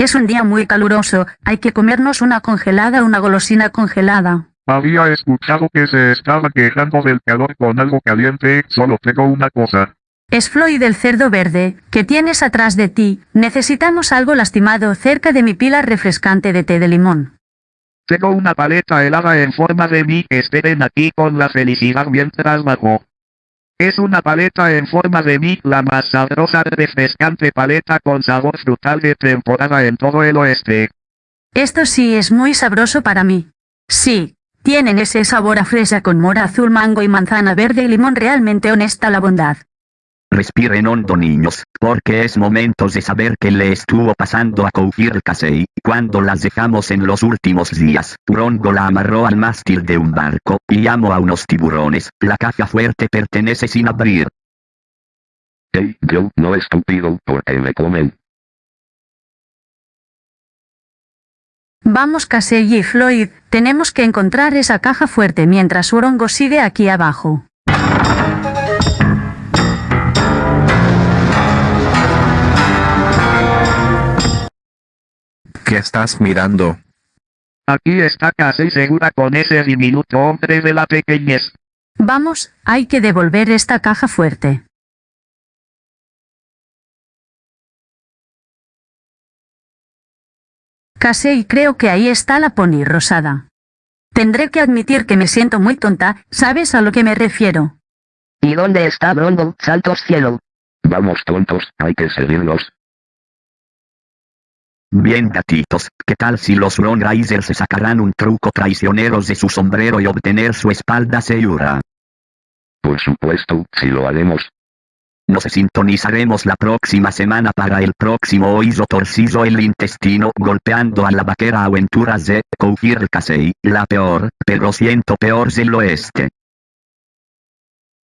Es un día muy caluroso, hay que comernos una congelada, una golosina congelada. Había escuchado que se estaba quejando del calor con algo caliente, solo tengo una cosa. Es Floyd el cerdo verde, que tienes atrás de ti. Necesitamos algo lastimado cerca de mi pila refrescante de té de limón. Tengo una paleta helada en forma de mí, esperen aquí con la felicidad mientras bajo. Es una paleta en forma de mí, la más sabrosa refrescante paleta con sabor frutal de temporada en todo el oeste. Esto sí es muy sabroso para mí. Sí, tienen ese sabor a fresa con mora azul, mango y manzana verde y limón realmente honesta la bondad. Respiren hondo niños, porque es momento de saber qué le estuvo pasando a Koufir Kasei, cuando las dejamos en los últimos días. Rongo la amarró al mástil de un barco, y llamó a unos tiburones. La caja fuerte pertenece sin abrir. Hey, yo, no estúpido, porque me comen. Vamos Casey y Floyd, tenemos que encontrar esa caja fuerte mientras Urongo sigue aquí abajo. ¿Qué estás mirando? Aquí está casi segura con ese diminuto hombre de la pequeñez. Vamos, hay que devolver esta caja fuerte. Casey creo que ahí está la pony rosada. Tendré que admitir que me siento muy tonta, ¿sabes a lo que me refiero? ¿Y dónde está Brongo, santos cielo? Vamos tontos, hay que seguirlos. Bien gatitos, ¿qué tal si los Ron Risers se sacarán un truco traicioneros de su sombrero y obtener su espalda Seyura? Por supuesto, si lo haremos. Nos sintonizaremos la próxima semana para el próximo oído torcido el intestino golpeando a la vaquera aventuras de Koufir Kasei, la peor, pero siento peor del oeste.